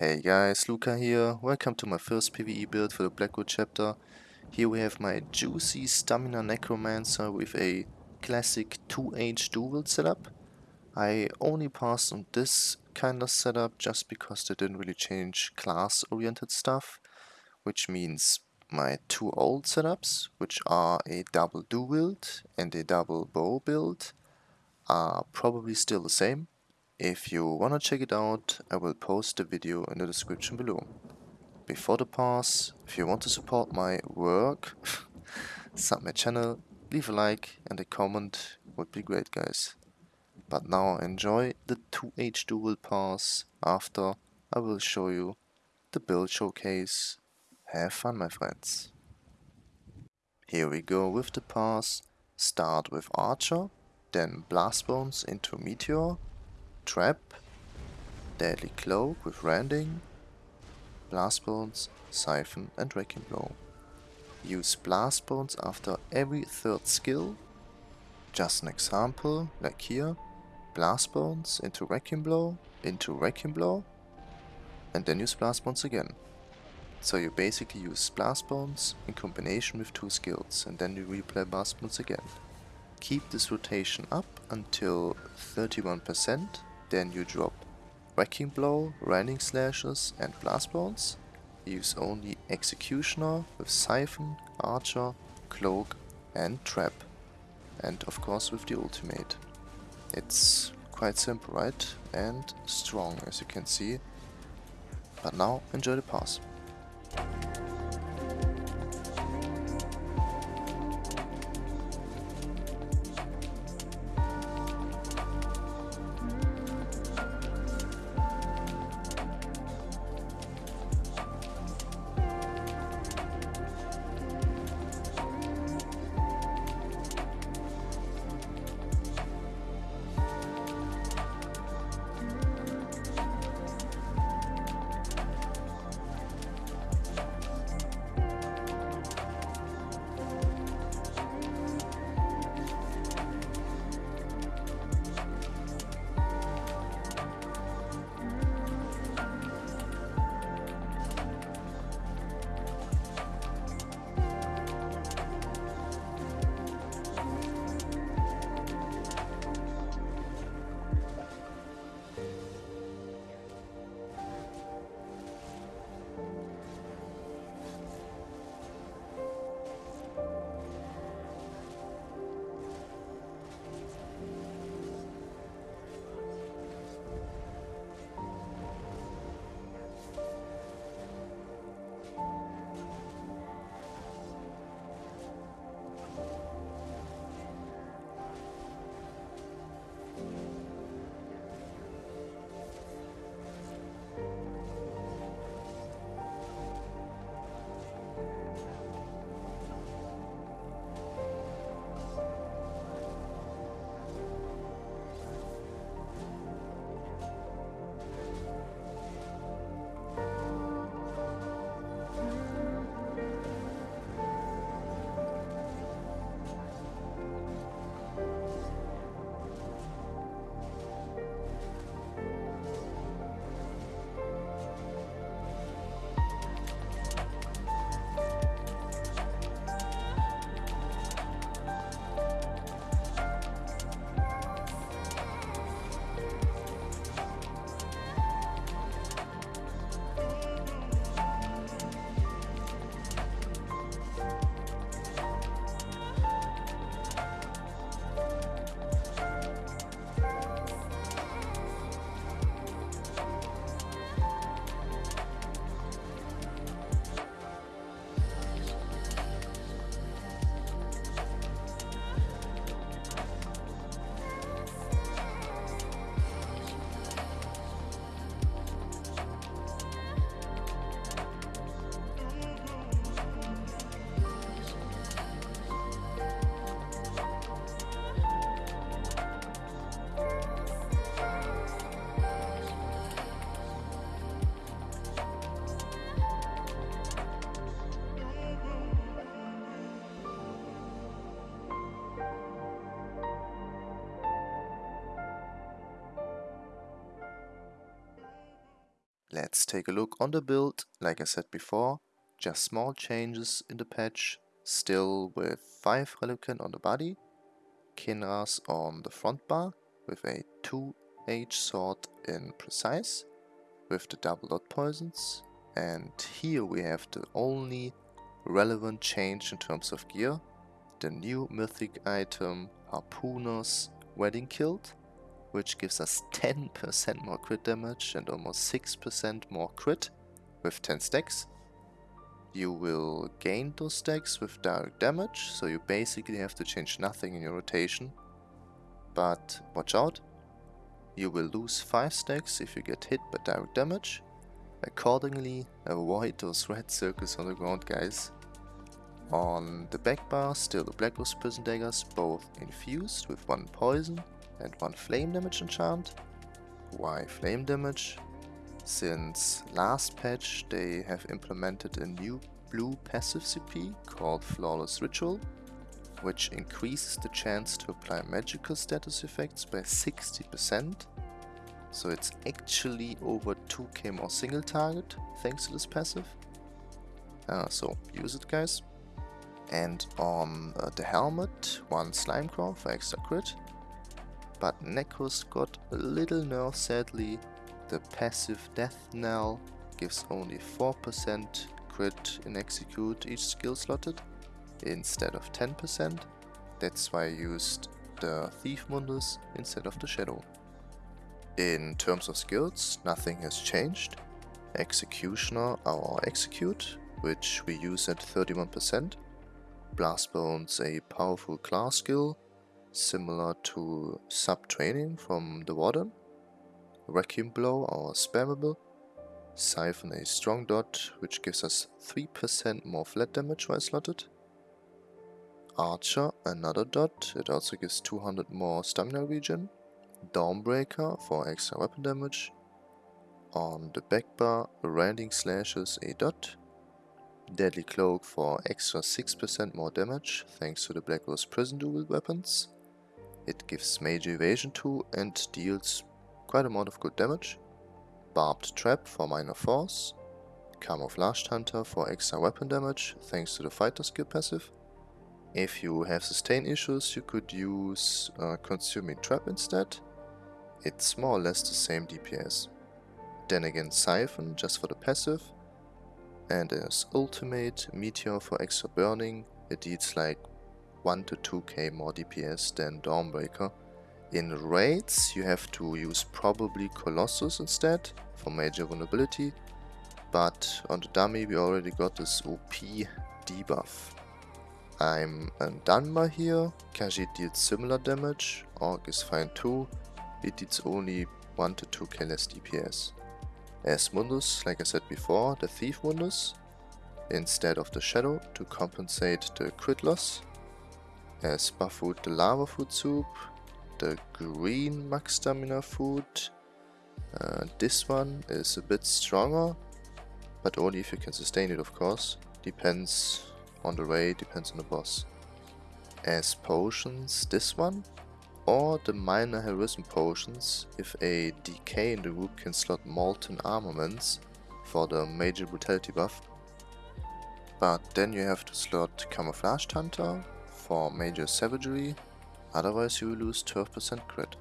Hey guys, Luca here. Welcome to my first PvE build for the Blackwood chapter. Here we have my juicy Stamina Necromancer with a classic 2H dual setup. I only passed on this kind of setup just because they didn't really change class oriented stuff, which means my two old setups, which are a double dual build and a double bow build, are probably still the same if you wanna check it out, I will post the video in the description below. Before the pass, if you want to support my work, sub my channel, leave a like and a comment would be great guys. But now enjoy the 2H dual pass, after I will show you the build showcase. Have fun my friends. Here we go with the pass, start with Archer, then Blast Bones into Meteor, Trap, Deadly Cloak with Rending, Blast Bones, Siphon and Wrecking Blow. Use Blast Bones after every third skill. Just an example, like here, Blast Bones into Wrecking Blow, into Wrecking Blow, and then use Blast Bones again. So you basically use Blast Bones in combination with two skills, and then you replay Blast Bones again. Keep this rotation up until 31% then you drop Wrecking Blow, Rending Slashes and Blast Bones. Use only Executioner with Siphon, Archer, Cloak and Trap. And of course with the ultimate. It's quite simple, right? And strong as you can see. But now enjoy the pass. Let's take a look on the build, like I said before, just small changes in the patch, still with 5 Relequen on the body, Kinra's on the front bar with a 2H sword in precise, with the double dot poisons, and here we have the only relevant change in terms of gear, the new mythic item Harpooner's Wading Kilt, which gives us 10% more crit damage and almost 6% more crit with 10 stacks. You will gain those stacks with direct damage, so you basically have to change nothing in your rotation. But watch out, you will lose 5 stacks if you get hit by direct damage. Accordingly, avoid those red circles on the ground guys. On the back bar, still the Black Rose Prison Daggers, both infused with one poison and one flame damage enchant. Why flame damage? Since last patch they have implemented a new blue passive CP called Flawless Ritual, which increases the chance to apply magical status effects by 60%. So it's actually over 2k more single target thanks to this passive. Uh, so use it guys. And on uh, the helmet, one Slimecraw for extra crit. But Necros got a little nerf sadly. The passive Death Knell gives only 4% crit in execute each skill slotted instead of 10%. That's why I used the Thief Mundus instead of the Shadow. In terms of skills, nothing has changed. Executioner or Execute, which we use at 31%, Blast Bones a powerful class skill, similar to Sub-Training from the Warden. Vacuum Blow or spammable. Siphon a strong dot, which gives us 3% more flat damage while slotted. Archer, another dot, it also gives 200 more stamina regen. Dawnbreaker for extra weapon damage. On the back bar, Rending Slashes a dot, Deadly Cloak for extra 6% more damage thanks to the Black Rose Prison Dual weapons. It gives major evasion too and deals quite a amount of good damage. Barbed Trap for minor force. Camouflaged Hunter for extra weapon damage thanks to the fighter skill passive. If you have sustain issues you could use uh, Consuming Trap instead. It's more or less the same DPS. Then again Siphon just for the passive and as ultimate Meteor for extra burning, it deals like 1 to 2k more DPS than Dawnbreaker. In raids you have to use probably Colossus instead for major vulnerability, but on the dummy we already got this OP debuff. I'm a Dunmer here, Khajiit deals similar damage, Orc is fine too, it deals only 1 to 2k less DPS as Mundus, like I said before, the Thief Mundus, instead of the Shadow to compensate the crit loss. As Buffood the Lava Foot Soup, the green Max Stamina Food. Uh, this one is a bit stronger, but only if you can sustain it of course. Depends on the raid, depends on the boss. As potions, this one or the minor heroism potions if a DK in the group can slot molten armaments for the major brutality buff. But then you have to slot camouflage hunter for major savagery, otherwise you will lose 12% crit.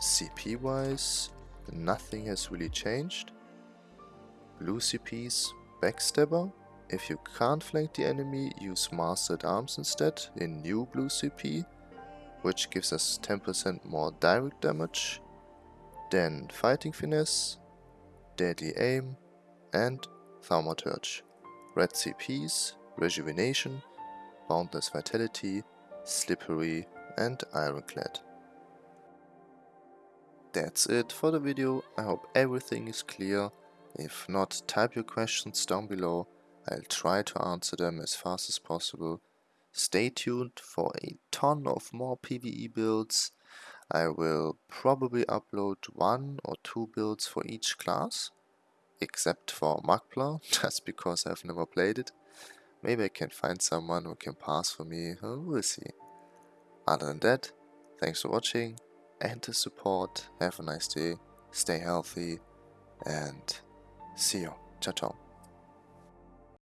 CP wise, nothing has really changed. Blue CPs, backstabber. If you can't flank the enemy, use Master-at-Arms instead in new blue CP which gives us 10% more direct damage, then Fighting Finesse, Deadly Aim and Thaumaturge. Red CPs, Rejuvenation, Boundless Vitality, Slippery and Ironclad. That's it for the video, I hope everything is clear. If not, type your questions down below, I'll try to answer them as fast as possible. Stay tuned for a ton of more PvE builds. I will probably upload one or two builds for each class, except for Magplar, just because I've never played it. Maybe I can find someone who can pass for me, we'll see. Other than that, thanks for watching and the support, have a nice day, stay healthy and See you. Ciao, ciao.